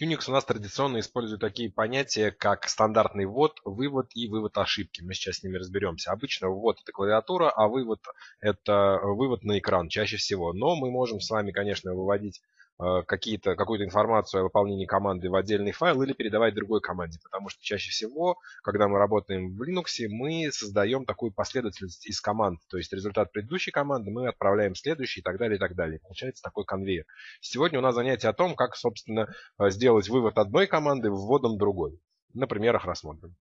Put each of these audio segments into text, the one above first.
Unix у нас традиционно использует такие понятия, как стандартный ввод, вывод и вывод ошибки. Мы сейчас с ними разберемся. Обычно ввод это клавиатура, а вывод это вывод на экран чаще всего. Но мы можем с вами, конечно, выводить Э, какие-то, какую-то информацию о выполнении команды в отдельный файл или передавать другой команде. Потому что чаще всего, когда мы работаем в Linux, мы создаем такую последовательность из команд. То есть результат предыдущей команды мы отправляем в следующий и так далее, и так далее. Получается такой конвейер. Сегодня у нас занятие о том, как, собственно, э, сделать вывод одной команды вводом другой. На примерах рассмотрим.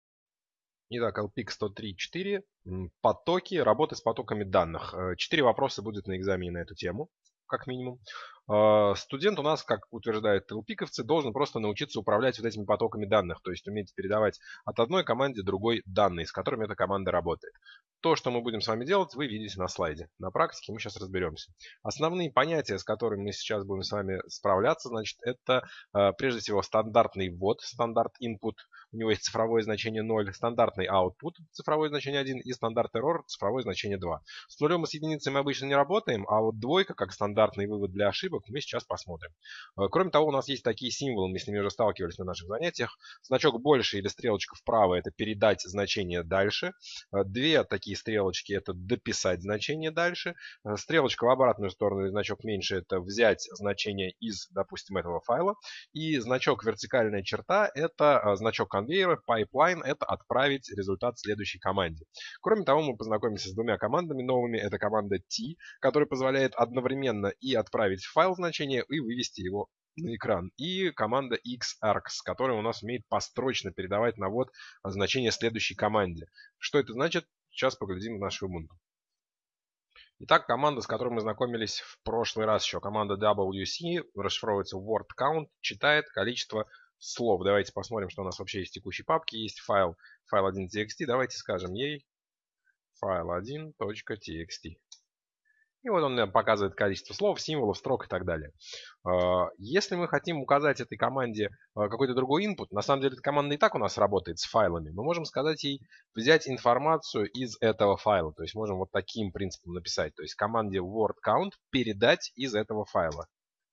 Итак, LPIC 103.4. Потоки, работы с потоками данных. Э, четыре вопроса будет на экзамене на эту тему, как минимум. А, студент у нас, как утверждают ТЛПиковцы, должен просто научиться управлять вот этими потоками данных, то есть уметь передавать от одной команде другой данные, с которыми эта команда работает. То, что мы будем с вами делать, вы видите на слайде. На практике мы сейчас разберемся. Основные понятия, с которыми мы сейчас будем с вами справляться, значит, это а, прежде всего стандартный ввод, стандарт input, у него есть цифровое значение 0, стандартный output, цифровое значение 1 и стандарт error, цифровое значение 2. С нулем и с единицей мы обычно не работаем, а вот двойка, как стандартный вывод для ошибок, мы сейчас посмотрим. Э, кроме того, у нас есть такие символы, мы с ними уже сталкивались на наших занятиях. Значок больше или стрелочка вправо – это передать значение дальше. Э, две такие стрелочки – это дописать значение дальше. Э, стрелочка в обратную сторону или значок меньше – это взять значение из, допустим, этого файла. И значок вертикальная черта – это значок конвейера, pipeline – это отправить результат следующей команде. Кроме того, мы познакомимся с двумя командами новыми. Это команда T, которая позволяет одновременно и отправить файл значение и вывести его на экран. И команда xargs, которая у нас умеет построчно передавать навод значение следующей команде. Что это значит? Сейчас поглядим в наш Ubuntu. Итак, команда, с которой мы знакомились в прошлый раз еще, команда WC, расшифровывается word count, читает количество слов. Давайте посмотрим, что у нас вообще есть в текущей папке. Есть файл, файл 1.txt. Давайте скажем ей файл 1.txt. И вот он показывает количество слов, символов, строк и так далее. А, если мы хотим указать этой команде а, какой-то другой input, на самом деле эта команда и так у нас работает с файлами, мы можем сказать ей взять информацию из этого файла. То есть можем вот таким принципом написать. То есть команде word count передать из этого файла.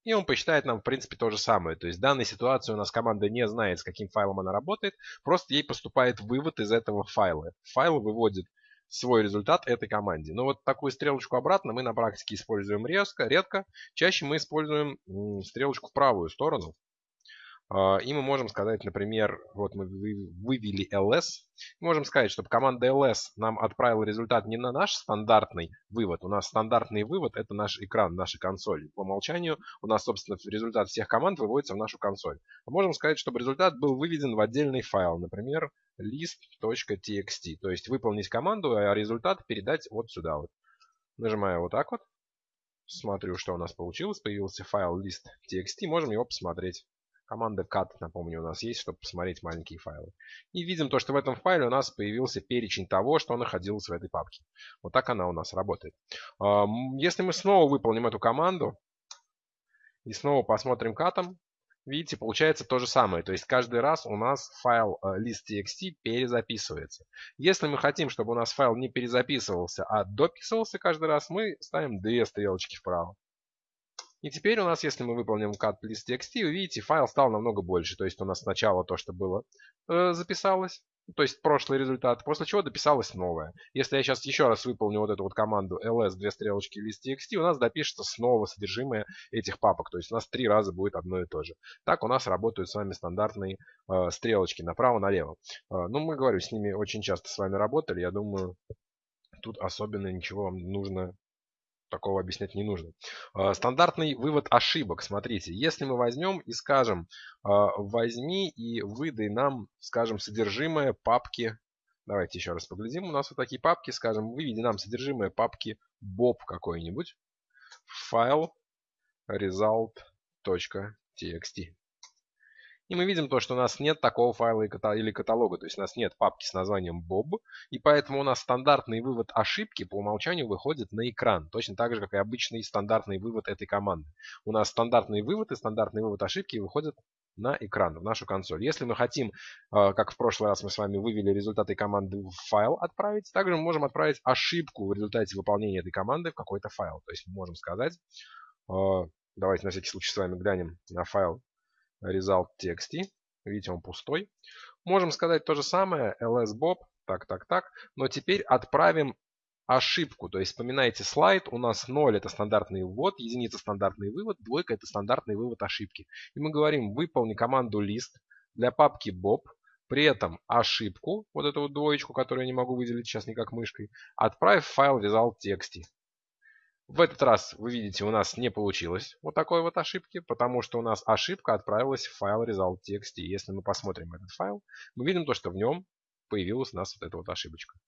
И он посчитает нам, в принципе, то же самое. То есть в данной ситуации у нас команда не знает, с каким файлом она работает. Просто ей поступает вывод из этого файла. Файл выводит свой результат этой команде. Но вот такую стрелочку обратно мы на практике используем резко, редко. Чаще мы используем стрелочку в правую сторону. А, и мы можем сказать, например, вот мы вывели ls. можем сказать, чтобы команда ls нам отправила результат не на наш стандартный вывод. У нас стандартный вывод это наш экран, наша консоль. По умолчанию у нас, собственно, результат всех команд выводится в нашу консоль. А можем сказать, чтобы результат был выведен в отдельный файл. Например, list.txt. То есть выполнить команду, а результат передать вот сюда вот. Нажимаю вот так вот. Смотрю, что у нас получилось. Появился файл list.txt. Можем его посмотреть. Команда cat, напомню, у нас есть, чтобы посмотреть маленькие файлы. И видим то, что в этом файле у нас появился перечень того, что находилось в этой папке. Вот так она у нас работает. Если мы снова выполним эту команду и снова посмотрим катом, видите, получается то же самое. То есть каждый раз у нас файл э, list.txt перезаписывается. Если мы хотим, чтобы у нас файл не перезаписывался, а дописывался каждый раз, мы ставим две стрелочки вправо. И теперь у нас, если мы выполним cut list.txt, вы видите, файл стал намного больше. То есть у нас сначала то, что было, э, записалось, то есть прошлый результат, после чего дописалось новое. Если я сейчас еще раз выполню вот эту вот команду ls, две стрелочки list.txt, у нас допишется снова содержимое этих папок. То есть у нас три раза будет одно и то же. Так у нас работают с вами стандартные э, стрелочки направо-налево. Э, ну, мы, говорю, с ними очень часто с вами работали. Я думаю, тут особенно ничего вам нужно такого объяснять не нужно. А, стандартный вывод ошибок. Смотрите, если мы возьмем и скажем, а, возьми и выдай нам, скажем, содержимое папки. Давайте еще раз поглядим. У нас вот такие папки, скажем, выведи нам содержимое папки bob какой-нибудь. Файл result.txt. И мы видим то, что у нас нет такого файла или каталога, то есть у нас нет папки с названием Bob, и поэтому у нас стандартный вывод ошибки по умолчанию выходит на экран, точно так же, как и обычный стандартный вывод этой команды. У нас стандартный вывод и стандартный вывод ошибки выходят на экран, в нашу консоль. Если мы хотим, а, как в прошлый раз мы с вами вывели результаты команды в файл отправить, также мы можем отправить ошибку в результате выполнения этой команды в какой-то файл. То есть мы можем сказать, а, давайте на всякий случай с вами глянем на файл result.txt. Видите, он пустой. Можем сказать то же самое, lsbob, так, так, так. Но теперь отправим ошибку. То есть вспоминайте слайд, у нас 0 это стандартный ввод, единица стандартный вывод, двойка это стандартный вывод ошибки. И мы говорим выполни команду list для папки bob, при этом ошибку, вот эту вот двоечку, которую я не могу выделить сейчас никак мышкой, отправь в файл result.txt. В этот раз, вы видите, у нас не получилось вот такой вот ошибки, потому что у нас ошибка отправилась в файл result.txt. Если мы посмотрим этот файл, мы видим то, что в нем появилась у нас вот эта вот ошибочка.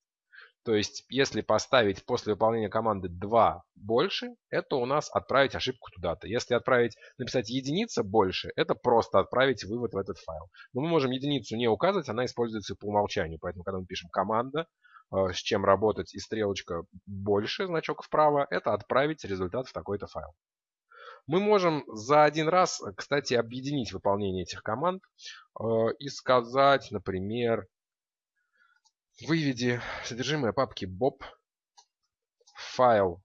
То есть, если поставить после выполнения команды 2 больше, это у нас отправить ошибку туда-то. Если отправить, написать единица больше, это просто отправить вывод в этот файл. Но мы можем единицу не указывать, она используется по умолчанию. Поэтому, когда мы пишем команда, с чем работать и стрелочка больше, значок вправо, это отправить результат в такой-то файл. Мы можем за один раз, кстати, объединить выполнение этих команд э, и сказать, например, выведи содержимое папки bob файл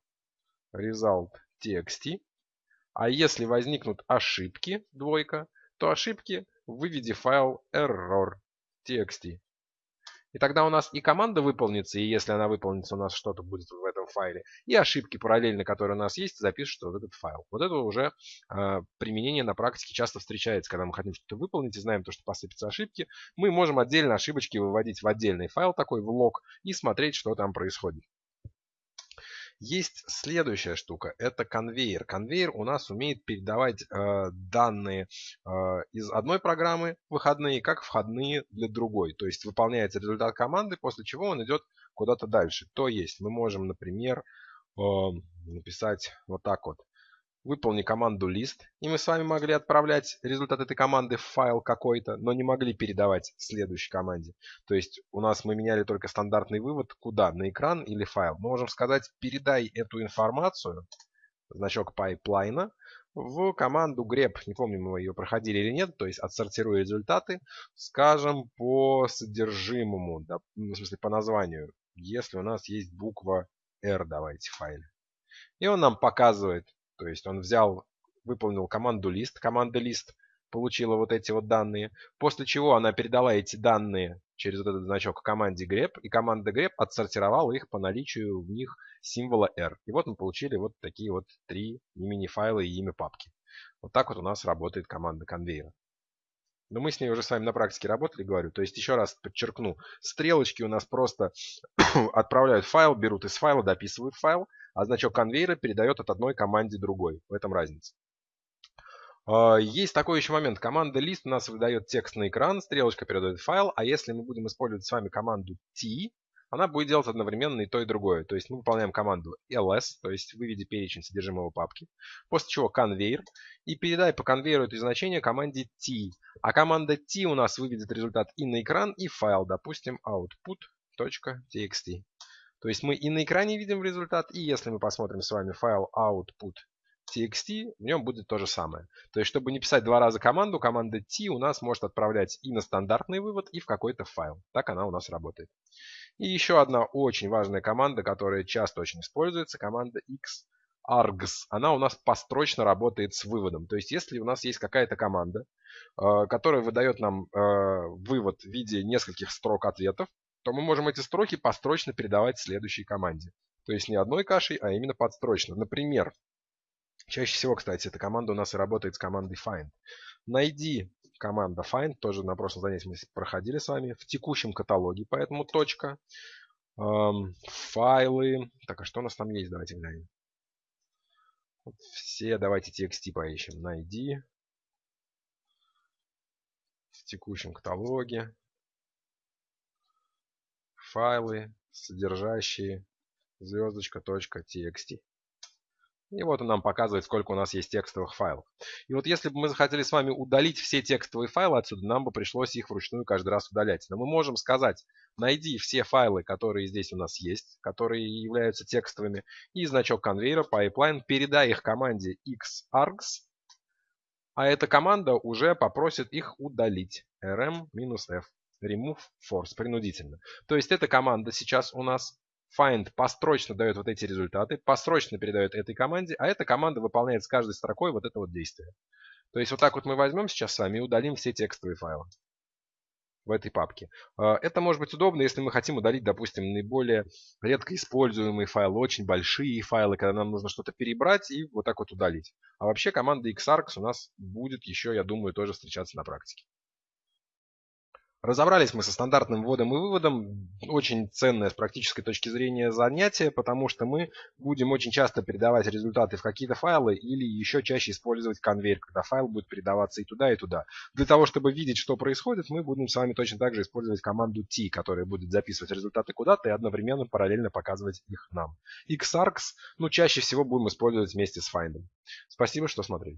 result.txt, а если возникнут ошибки, двойка, то ошибки выведи файл error.txt. И тогда у нас и команда выполнится, и если она выполнится, у нас что-то будет в этом файле. И ошибки параллельно, которые у нас есть, запишутся в этот файл. Вот это уже э, применение на практике часто встречается, когда мы хотим что-то выполнить и знаем то, что посыпятся ошибки. Мы можем отдельно ошибочки выводить в отдельный файл такой, в лог, и смотреть, что там происходит. Есть следующая штука, это конвейер. Конвейер у нас умеет передавать э, данные э, из одной программы выходные, как входные для другой. То есть выполняется результат команды, после чего он идет куда-то дальше. То есть мы можем, например, э, написать вот так вот выполни команду list, и мы с вами могли отправлять результат этой команды в файл какой-то, но не могли передавать следующей команде. То есть у нас мы меняли только стандартный вывод, куда, на экран или файл. Мы можем сказать, передай эту информацию, значок пайплайна, в команду grep, не помню, мы ее проходили или нет, то есть отсортируя результаты, скажем, по содержимому, да, в смысле по названию, если у нас есть буква R, давайте в файле. И он нам показывает, то есть он взял, выполнил команду list, команда list получила вот эти вот данные, после чего она передала эти данные через вот этот значок команде grep, и команда grep отсортировала их по наличию в них символа R. И вот мы получили вот такие вот три имени файла и имя папки. Вот так вот у нас работает команда конвейера. Но мы с ней уже с вами на практике работали, говорю. То есть, еще раз подчеркну, стрелочки у нас просто отправляют файл, берут из файла, дописывают файл, а значок конвейера передает от одной команде другой. В этом разница. А, есть такой еще момент. Команда list у нас выдает текст на экран, стрелочка передает файл, а если мы будем использовать с вами команду t, она будет делать одновременно и то, и другое. То есть мы выполняем команду ls, то есть выведи перечень содержимого папки, после чего конвейер, и передай по конвейеру это значение команде t. А команда t у нас выведет результат и на экран, и файл, допустим, output.txt. То есть мы и на экране видим результат, и если мы посмотрим с вами файл output.txt, в нем будет то же самое. То есть, чтобы не писать два раза команду, команда t у нас может отправлять и на стандартный вывод, и в какой-то файл. Так она у нас работает. И еще одна очень важная команда, которая часто очень используется, команда xargs. Она у нас построчно работает с выводом. То есть, если у нас есть какая-то команда, э, которая выдает нам э, вывод в виде нескольких строк ответов, то мы можем эти строки построчно передавать следующей команде. То есть не одной кашей, а именно подстрочно. Например, чаще всего, кстати, эта команда у нас и работает с командой find. Найди команда find, тоже на прошлом занятии мы проходили с вами, в текущем каталоге, поэтому точка. Эм, файлы. Так, а что у нас там есть? Давайте глянем. Все, давайте txt поищем. Найди. В текущем каталоге файлы, содержащие звездочка.txt. И вот он нам показывает, сколько у нас есть текстовых файлов. И вот если бы мы захотели с вами удалить все текстовые файлы отсюда, нам бы пришлось их вручную каждый раз удалять. Но мы можем сказать, найди все файлы, которые здесь у нас есть, которые являются текстовыми, и значок конвейера, pipeline, передай их команде xargs, а эта команда уже попросит их удалить. rm-f remove force принудительно. То есть эта команда сейчас у нас find построчно дает вот эти результаты, построчно передает этой команде, а эта команда выполняет с каждой строкой вот это вот действие. То есть вот так вот мы возьмем сейчас с вами и удалим все текстовые файлы в этой папке. А, это может быть удобно, если мы хотим удалить, допустим, наиболее редко используемые файлы, очень большие файлы, когда нам нужно что-то перебрать и вот так вот удалить. А вообще команда xargs у нас будет еще, я думаю, тоже встречаться на практике. Разобрались мы со стандартным вводом и выводом. Очень ценное с практической точки зрения занятие, потому что мы будем очень часто передавать результаты в какие-то файлы или еще чаще использовать конвейер, когда файл будет передаваться и туда, и туда. Для того, чтобы видеть, что происходит, мы будем с вами точно так же использовать команду T, которая будет записывать результаты куда-то и одновременно параллельно показывать их нам. Xargs, ну, чаще всего будем использовать вместе с find. Спасибо, что смотрели.